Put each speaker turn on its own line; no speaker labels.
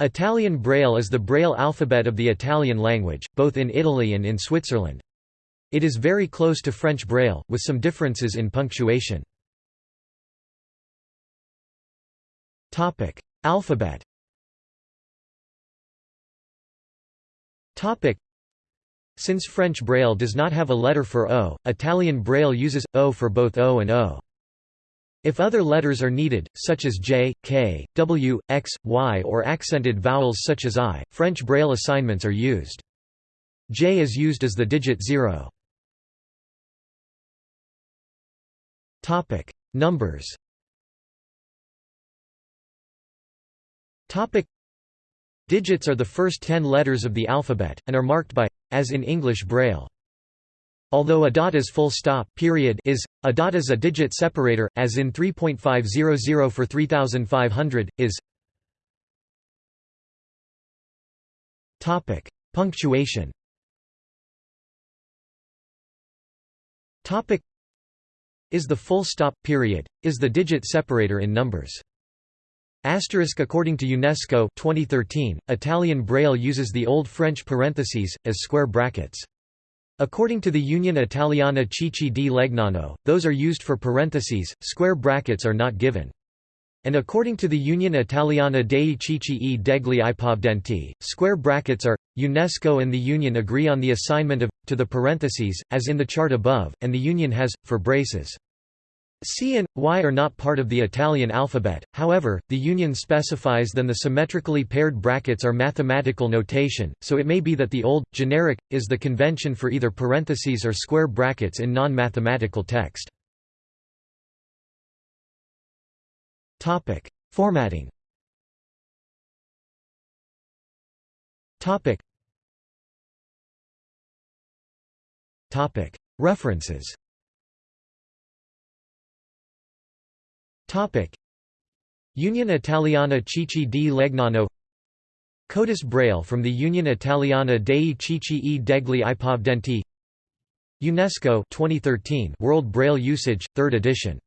Italian Braille is the Braille alphabet of the Italian language, both in Italy and in Switzerland. It is very close to French Braille, with some differences in punctuation. Alphabet Since French Braille does not have a letter for O, Italian Braille uses O for both O and O. If other letters are needed, such as J, K, W, X, Y or accented vowels such as I, French Braille assignments are used. J is used as the digit 0. Numbers Digits are the first ten letters of the alphabet, and are marked by, as in English Braille. Although a dot is full stop period is, a dot is a digit separator, as in 3.500 for 3500, is Topic. Punctuation Topic. Is the full stop period, is the digit separator in numbers. Asterisk According to UNESCO 2013, Italian Braille uses the Old French parentheses, as square brackets. According to the Union Italiana Ciechi di Legnano, those are used for parentheses, square brackets are not given. And according to the Union Italiana dei Ciechi e degli Ipovedenti, square brackets are. UNESCO and the Union agree on the assignment of, to the parentheses, as in the chart above, and the Union has, for braces. C and Y are not part of the Italian alphabet, however, the Union specifies then the symmetrically paired brackets are mathematical notation, so it may be that the old, generic, is the convention for either parentheses or square brackets in non-mathematical text. Formatting References Topic. Union Italiana Ciechi di Legnano Codis Braille from the Union Italiana dei Ciechi e degli Ipovedenti UNESCO 2013 World Braille Usage 3rd edition